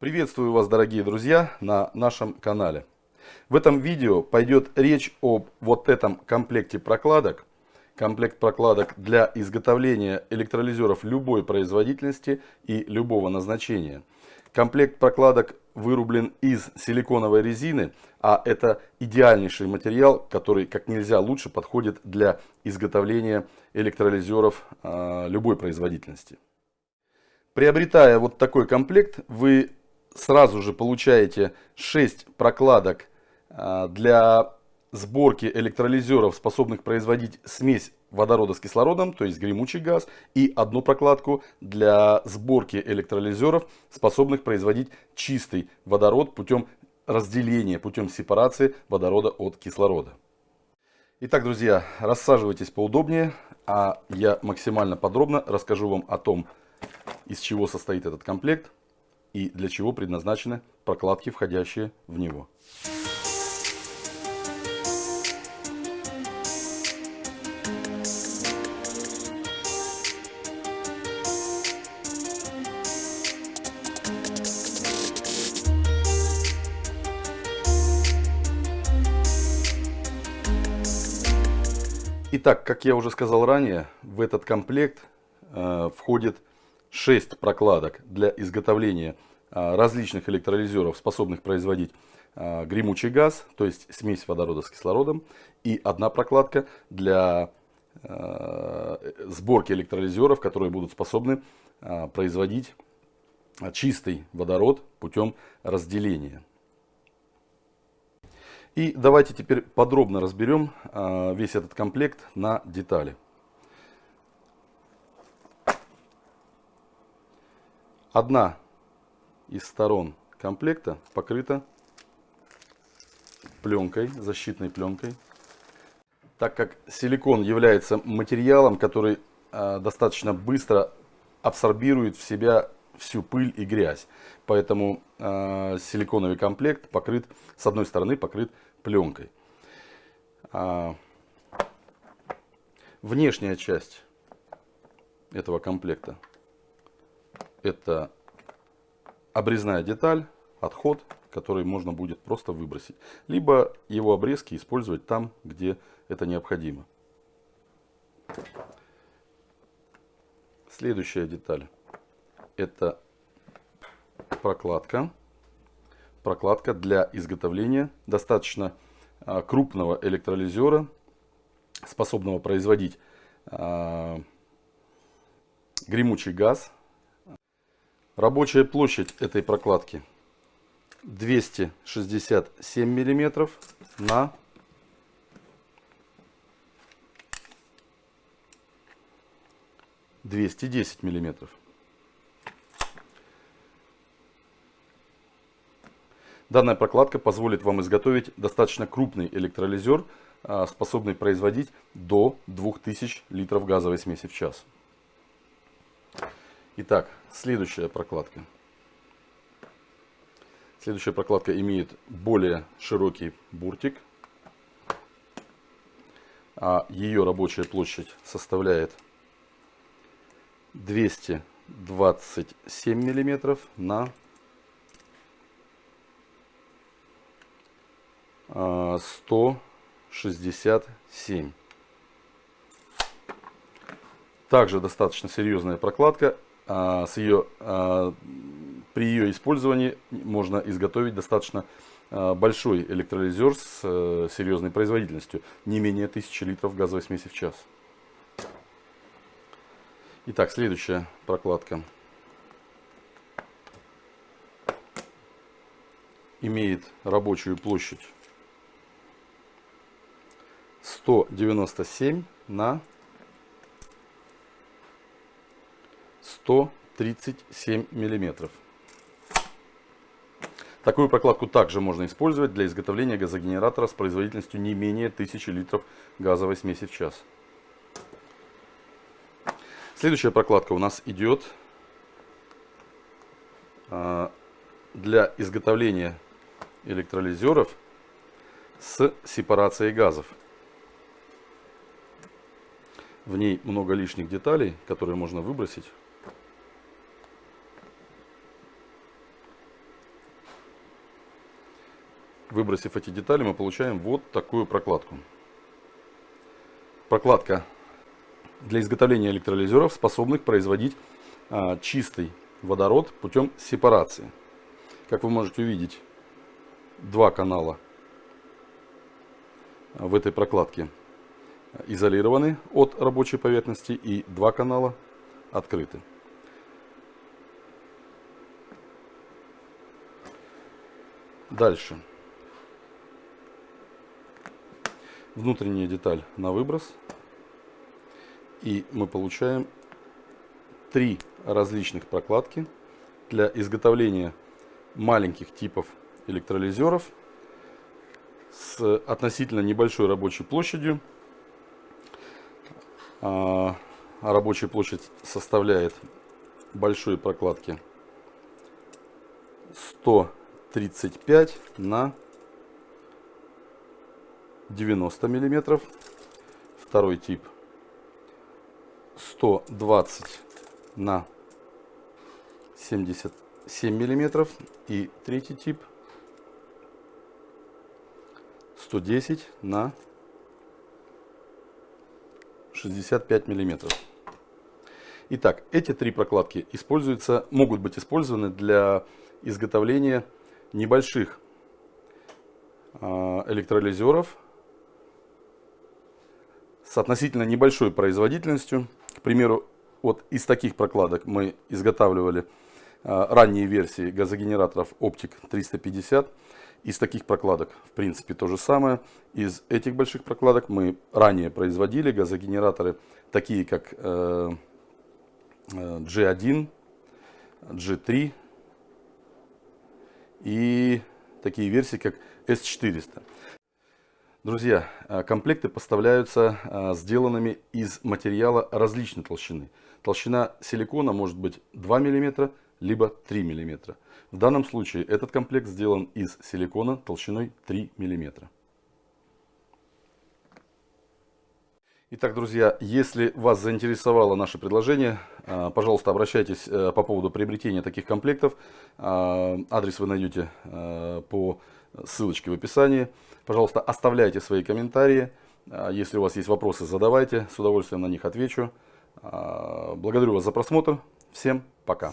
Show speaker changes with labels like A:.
A: Приветствую вас, дорогие друзья, на нашем канале. В этом видео пойдет речь об вот этом комплекте прокладок. Комплект прокладок для изготовления электролизеров любой производительности и любого назначения. Комплект прокладок вырублен из силиконовой резины, а это идеальнейший материал, который как нельзя лучше подходит для изготовления электролизеров э, любой производительности. Приобретая вот такой комплект, вы сразу же получаете 6 прокладок а, для сборки электролизеров, способных производить смесь водорода с кислородом, то есть гремучий газ, и одну прокладку для сборки электролизеров, способных производить чистый водород путем разделения, путем сепарации водорода от кислорода. Итак, друзья, рассаживайтесь поудобнее, а я максимально подробно расскажу вам о том, из чего состоит этот комплект, и для чего предназначены прокладки, входящие в него. Итак, как я уже сказал ранее, в этот комплект э, входит 6 прокладок для изготовления различных электролизеров, способных производить а, гремучий газ, то есть смесь водорода с кислородом, и одна прокладка для а, сборки электролизеров, которые будут способны производить чистый водород путем разделения. И давайте теперь подробно разберем весь этот комплект на детали. Одна из сторон комплекта покрыта пленкой, защитной пленкой. Так как силикон является материалом, который э, достаточно быстро абсорбирует в себя всю пыль и грязь. Поэтому э, силиконовый комплект покрыт, с одной стороны, покрыт пленкой. А, внешняя часть этого комплекта это обрезная деталь, отход, который можно будет просто выбросить. Либо его обрезки использовать там, где это необходимо. Следующая деталь. Это прокладка. Прокладка для изготовления достаточно а, крупного электролизера, способного производить а, гремучий газ Рабочая площадь этой прокладки 267 миллиметров на 210 миллиметров. Данная прокладка позволит вам изготовить достаточно крупный электролизер, а, способный производить до 2000 литров газовой смеси в час. Итак, следующая прокладка. Следующая прокладка имеет более широкий буртик. А ее рабочая площадь составляет 227 миллиметров на 167. Также достаточно серьезная прокладка а, с ее, а, при ее использовании можно изготовить достаточно а, большой электролизер с э, серьезной производительностью, не менее 1000 литров газовой смеси в час. Итак, следующая прокладка. Имеет рабочую площадь 197 на 137 миллиметров. Такую прокладку также можно использовать для изготовления газогенератора с производительностью не менее 1000 литров газовой смеси в час. Следующая прокладка у нас идет а, для изготовления электролизеров с сепарацией газов. В ней много лишних деталей, которые можно выбросить. Выбросив эти детали, мы получаем вот такую прокладку. Прокладка для изготовления электролизеров, способных производить а, чистый водород путем сепарации. Как вы можете увидеть, два канала в этой прокладке изолированы от рабочей поверхности и два канала открыты. Дальше. Внутренняя деталь на выброс. И мы получаем три различных прокладки для изготовления маленьких типов электролизеров с относительно небольшой рабочей площадью. А рабочая площадь составляет большой прокладки 135 на 90 миллиметров. Второй тип 120 на 77 миллиметров. И третий тип 110 на 65 миллиметров. Итак, эти три прокладки используются, могут быть использованы для изготовления небольших а, электролизеров с относительно небольшой производительностью. К примеру, вот из таких прокладок мы изготавливали а, ранние версии газогенераторов Optic 350. Из таких прокладок, в принципе, то же самое. Из этих больших прокладок мы ранее производили газогенераторы, такие как э, G1, G3 и такие версии, как S400. Друзья, э, комплекты поставляются э, сделанными из материала различной толщины. Толщина силикона может быть 2 мм, либо 3 мм. В данном случае этот комплект сделан из силикона толщиной 3 мм. Итак, друзья, если вас заинтересовало наше предложение, э, пожалуйста, обращайтесь по поводу приобретения таких комплектов. Адрес вы найдете по ссылочке в описании. Пожалуйста, оставляйте свои комментарии. Если у вас есть вопросы, задавайте. С удовольствием на них отвечу. Благодарю вас за просмотр. Всем пока.